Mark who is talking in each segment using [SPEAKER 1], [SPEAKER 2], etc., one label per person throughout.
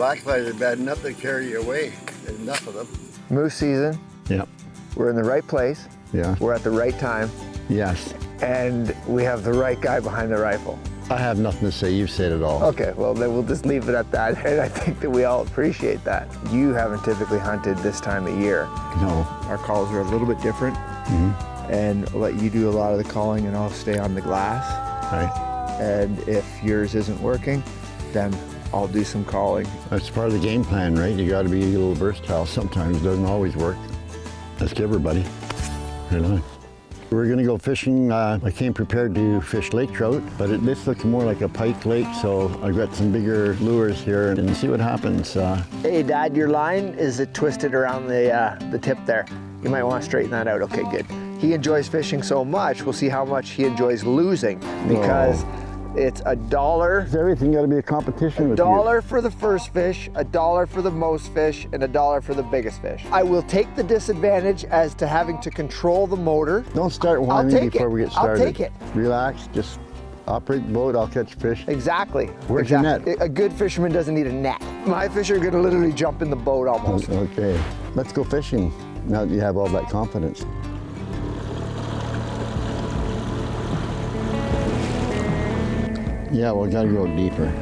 [SPEAKER 1] Blackflies are bad enough to carry you away. There's enough of them.
[SPEAKER 2] Moose season,
[SPEAKER 3] Yep.
[SPEAKER 2] we're in the right place,
[SPEAKER 3] Yeah.
[SPEAKER 2] we're at the right time,
[SPEAKER 3] Yes.
[SPEAKER 2] and we have the right guy behind the rifle.
[SPEAKER 3] I have nothing to say. You've said it all.
[SPEAKER 2] Okay, well then we'll just leave it at that, and I think that we all appreciate that. You haven't typically hunted this time of year.
[SPEAKER 3] No.
[SPEAKER 2] Our calls are a little bit different, Hmm. and I'll let you do a lot of the calling and I'll stay on the glass.
[SPEAKER 3] Right.
[SPEAKER 2] And if yours isn't working, then I'll do some calling.
[SPEAKER 3] That's part of the game plan, right? You got to be a little versatile. Sometimes it doesn't always work. Let's give everybody. Right on. We're gonna go fishing. Uh, I came prepared to fish lake trout, but it, this looks more like a pike lake, so I've got some bigger lures here and see what happens. Uh,
[SPEAKER 2] Hey Dad, your line is it twisted around the, uh, the tip there. You might want to straighten that out. Okay, good. He enjoys fishing so much, we'll see how much he enjoys losing because it's a dollar
[SPEAKER 3] Is everything got to be a competition
[SPEAKER 2] A dollar for the first fish, a dollar for the most fish, and a dollar for the biggest fish. I will take the disadvantage as to having to control the motor.
[SPEAKER 3] Don't start whining before
[SPEAKER 2] it.
[SPEAKER 3] we get started.
[SPEAKER 2] I'll take it.
[SPEAKER 3] Relax. Just operate the boat. I'll catch fish.
[SPEAKER 2] Exactly.
[SPEAKER 3] Where's your
[SPEAKER 2] exactly. A good fisherman doesn't need a net. My fish are gonna literally jump in the boat almost.
[SPEAKER 3] Okay. Let's go fishing. Now that you have all that confidence. Yeah, we gotta go deeper.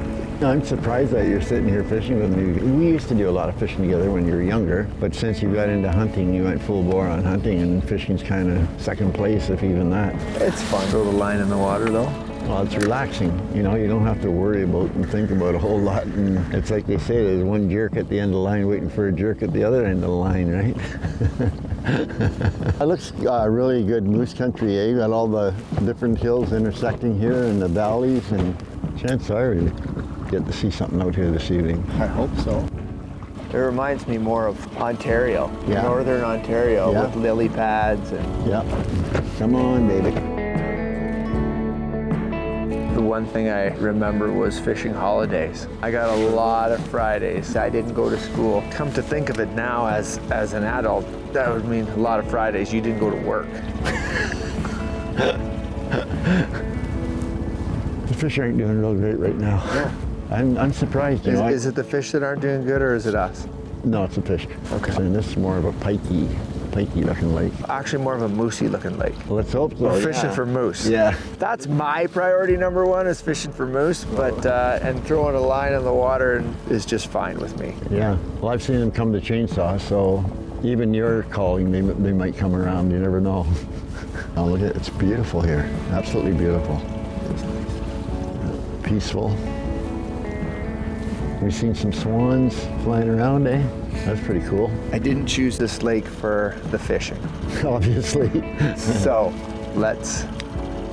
[SPEAKER 3] I'm surprised that you're sitting here fishing with me. We used to do a lot of fishing together when you were younger, but since you got into hunting, you went full bore on hunting, and fishing's kind of second place, if even that.
[SPEAKER 2] It's fun. Throw the line in the water though.
[SPEAKER 3] Well, it's relaxing. You know, you don't have to worry about and think about a whole lot. And it's like they say, there's one jerk at the end of the line waiting for a jerk at the other end of the line, right? it looks uh, really good moose country, eh? You got all the different hills intersecting here and the valleys, and chances are we get to see something out here this evening.
[SPEAKER 2] I hope so. It reminds me more of Ontario,
[SPEAKER 3] Yeah.
[SPEAKER 2] northern Ontario
[SPEAKER 3] Yeah.
[SPEAKER 2] with lily pads and
[SPEAKER 3] Yep. Come on, baby.
[SPEAKER 2] The one thing I remember was fishing holidays. I got a lot of Fridays. I didn't go to school. Come to think of it now as, as an adult, that would mean a lot of Fridays you didn't go to work.
[SPEAKER 3] The fish aren't doing real great right now. I'm, I'm surprised.
[SPEAKER 2] Is, is it the fish that aren't doing good or is it us?
[SPEAKER 3] no, it's a fish.
[SPEAKER 2] Okay.
[SPEAKER 3] And this is more of a pikey, pikey looking lake.
[SPEAKER 2] Actually more of a moosey looking lake.
[SPEAKER 3] Let's hope so.
[SPEAKER 2] We're fishing
[SPEAKER 3] yeah.
[SPEAKER 2] for moose.
[SPEAKER 3] Yeah.
[SPEAKER 2] That's my priority number one is fishing for moose, but uh, and throwing a line in the water is just fine with me.
[SPEAKER 3] Yeah, well, I've seen them come to chainsaw, so even your calling, they, they might come around. You never know. oh, look at it. It's beautiful here. Absolutely beautiful. Peaceful. We've seen some swans flying around, eh? That's pretty cool.
[SPEAKER 2] I didn't choose this lake for the fishing.
[SPEAKER 3] Obviously.
[SPEAKER 2] So let's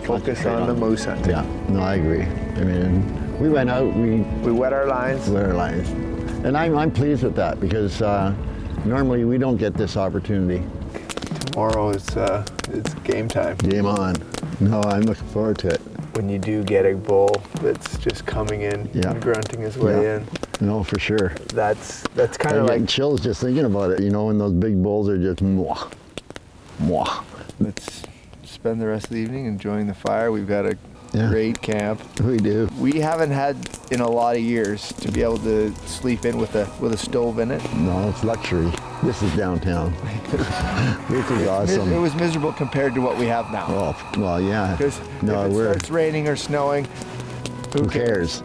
[SPEAKER 2] focus on the moose hunting.
[SPEAKER 3] yeah, no, I agree. I mean, we went out, we
[SPEAKER 2] We wet our lines.
[SPEAKER 3] lit our lines. And I'm, I'm pleased with that because uh, normally we don't get this opportunity.
[SPEAKER 2] Tomorrow is uh, it's game time.
[SPEAKER 3] Game on. No, I'm looking forward to it.
[SPEAKER 2] When you do get a bull that's just coming in
[SPEAKER 3] Yeah.
[SPEAKER 2] and grunting his way
[SPEAKER 3] Yeah.
[SPEAKER 2] in,
[SPEAKER 3] No, for sure.
[SPEAKER 2] that's that's kind
[SPEAKER 3] I'm
[SPEAKER 2] of
[SPEAKER 3] getting
[SPEAKER 2] like
[SPEAKER 3] chills just thinking about it. You know, when those big bulls are just mwah, mwah.
[SPEAKER 2] let's spend the rest of the evening enjoying the fire. We've got a
[SPEAKER 3] Yeah.
[SPEAKER 2] great camp.
[SPEAKER 3] We do.
[SPEAKER 2] We haven't had in a lot of years to be able to sleep in with a with a stove in it.
[SPEAKER 3] No, it's luxury. This is downtown. this is
[SPEAKER 2] It was miserable compared to what we have now.
[SPEAKER 3] Oh, well, yeah.
[SPEAKER 2] Because
[SPEAKER 3] No,
[SPEAKER 2] if it
[SPEAKER 3] we're.
[SPEAKER 2] starts raining or snowing,
[SPEAKER 3] Who cares?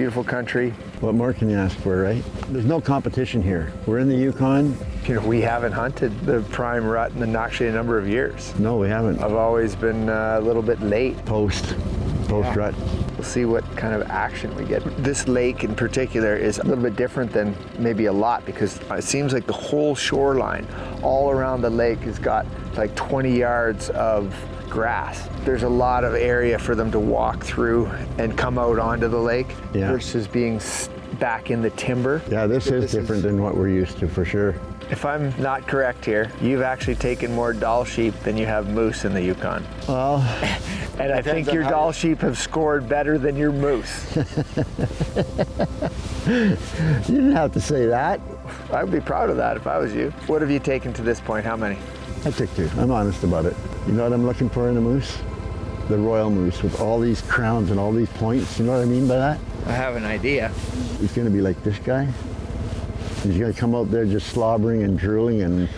[SPEAKER 2] Beautiful country.
[SPEAKER 3] What more can you ask for, right? There's no competition here. We're in the Yukon.
[SPEAKER 2] You know, we haven't hunted the prime rut in actually a number of years.
[SPEAKER 3] No, we haven't.
[SPEAKER 2] I've always been uh, a little bit late.
[SPEAKER 3] Post, post
[SPEAKER 2] Yeah.
[SPEAKER 3] rut.
[SPEAKER 2] We'll see what kind of action we get. This lake in particular is a little bit different than maybe a lot because it seems like the whole shoreline all around the lake has got like 20 yards of grass. There's a lot of area for them to walk through and come out onto the lake
[SPEAKER 3] Yeah.
[SPEAKER 2] versus being back in the timber.
[SPEAKER 3] Yeah, this is
[SPEAKER 2] This
[SPEAKER 3] different than what we're used to for sure.
[SPEAKER 2] If I'm not correct here, you've actually taken more Dall sheep than you have moose in the Yukon.
[SPEAKER 3] Well,
[SPEAKER 2] And I think your Dall sheep have scored better than your moose.
[SPEAKER 3] you didn't have to say that.
[SPEAKER 2] I would be proud of that if I was you. What have you taken to this point? How many?
[SPEAKER 3] I took two. I'm honest about it. You know what I'm looking for in a moose? The royal moose with all these crowns and all these points. You know what I mean by that?
[SPEAKER 2] I have an idea.
[SPEAKER 3] He's going to be like this guy. He's going to come out there just slobbering and drooling and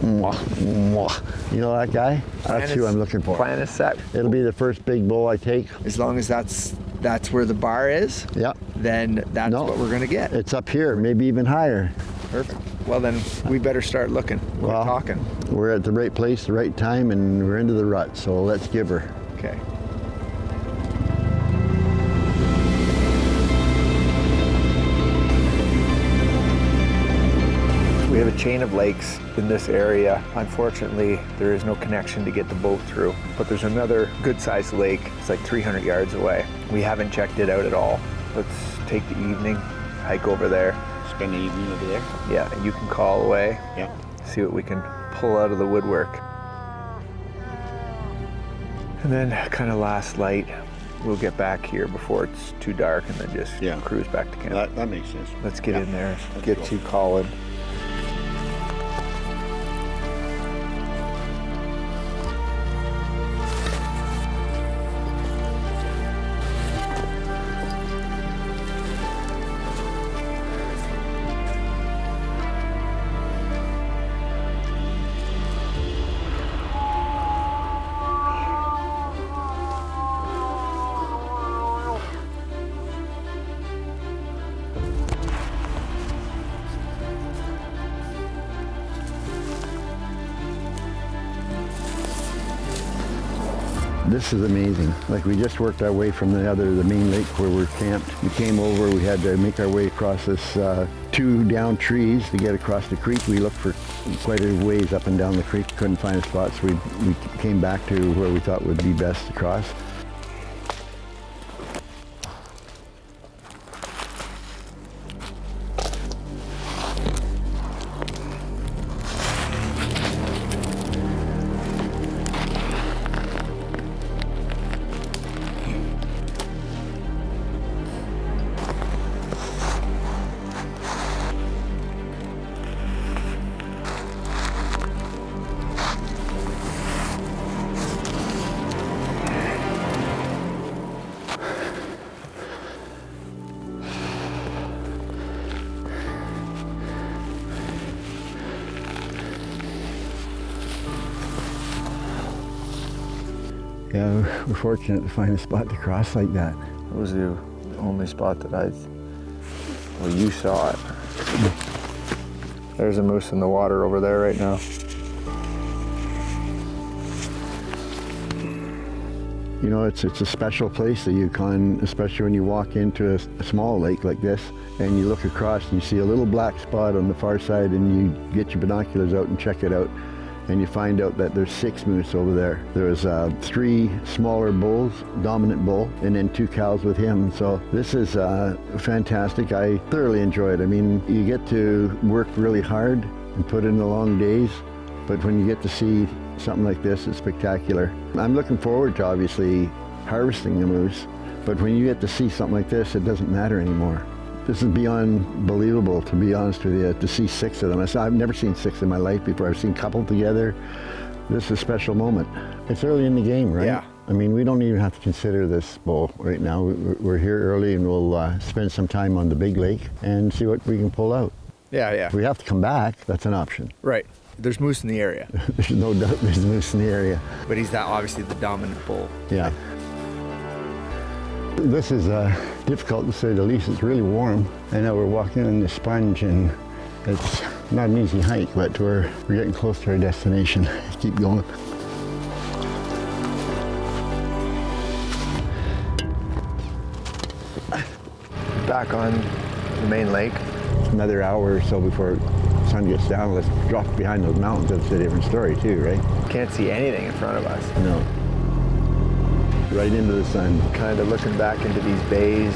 [SPEAKER 3] mwah, mwah. You know that guy? That's who I'm looking for.
[SPEAKER 2] Plan is set.
[SPEAKER 3] It'll be the first big bull I take.
[SPEAKER 2] As long as that's that's where the bar is,
[SPEAKER 3] Yeah.
[SPEAKER 2] then that's
[SPEAKER 3] No.
[SPEAKER 2] what we're gonna get.
[SPEAKER 3] It's up here, maybe even higher.
[SPEAKER 2] Perfect. Well then, we better start looking. We're
[SPEAKER 3] Well-
[SPEAKER 2] talking.
[SPEAKER 3] We're at the right place, the right time, and we're into the rut, so let's give her.
[SPEAKER 2] Okay. Have a chain of lakes in this area. Unfortunately, there is no connection to get the boat through, but there's another good sized lake. It's like 300 yards away. We haven't checked it out at all. Let's take the evening, hike over there.
[SPEAKER 4] Spend the evening over there.
[SPEAKER 2] Yeah, and you can call away,
[SPEAKER 4] Yeah.
[SPEAKER 2] see what we can pull out of the woodwork. And then kind of last light, we'll get back here before it's too dark and then just
[SPEAKER 4] Yeah.
[SPEAKER 2] cruise back to camp.
[SPEAKER 4] That, that makes sense.
[SPEAKER 2] Let's get
[SPEAKER 4] Yeah.
[SPEAKER 2] in there,
[SPEAKER 4] Let's
[SPEAKER 2] get
[SPEAKER 4] go.
[SPEAKER 2] you calling.
[SPEAKER 3] This is amazing. Like we just worked our way from the other, the main lake where we're camped. We came over, we had to make our way across this uh, two down trees to get across the creek. We looked for quite a ways up and down the creek, couldn't find a spot, so we, we came back to where we thought would be best to cross. Yeah, we're fortunate to find a spot to cross like that.
[SPEAKER 2] It was the only spot that I, well, you saw it. There's a moose in the water over there right now.
[SPEAKER 3] You know, it's it's a special place, the Yukon, especially when you walk into a small lake like this and you look across and you see a little black spot on the far side and you get your binoculars out and check it out and you find out that there's six moose over there. There's uh, three smaller bulls, dominant bull, and then two cows with him. So this is uh, fantastic. I thoroughly enjoy it. I mean, you get to work really hard and put in the long days, but when you get to see something like this, it's spectacular. I'm looking forward to obviously harvesting the moose, but when you get to see something like this, it doesn't matter anymore. This is beyond believable, to be honest with you, to see six of them. I've never seen six in my life before. I've seen couple together. This is a special moment. It's early in the game, right?
[SPEAKER 2] Yeah.
[SPEAKER 3] I mean, we don't even have to consider this bull right now. We- We're here early and we'll uh, spend some time on the big lake and see what we can pull out.
[SPEAKER 2] Yeah, yeah.
[SPEAKER 3] If we have to come back, that's an option.
[SPEAKER 2] Right. There's moose in the area,
[SPEAKER 3] There's no doubt there's moose in the area.
[SPEAKER 2] but he's that obviously the dominant bull.
[SPEAKER 3] Yeah. This is uh, difficult to say the least. It's really warm. I know we're walking on the sponge and it's not an easy hike, but we're, we're getting close to our destination. Keep going.
[SPEAKER 2] Back on the main lake.
[SPEAKER 3] Another hour or so before sun gets down. Let's drop behind those mountains. That's a different story too, right?
[SPEAKER 2] Can't see anything in front of us.
[SPEAKER 3] No. Right into the sun.
[SPEAKER 2] Kind of looking back into these bays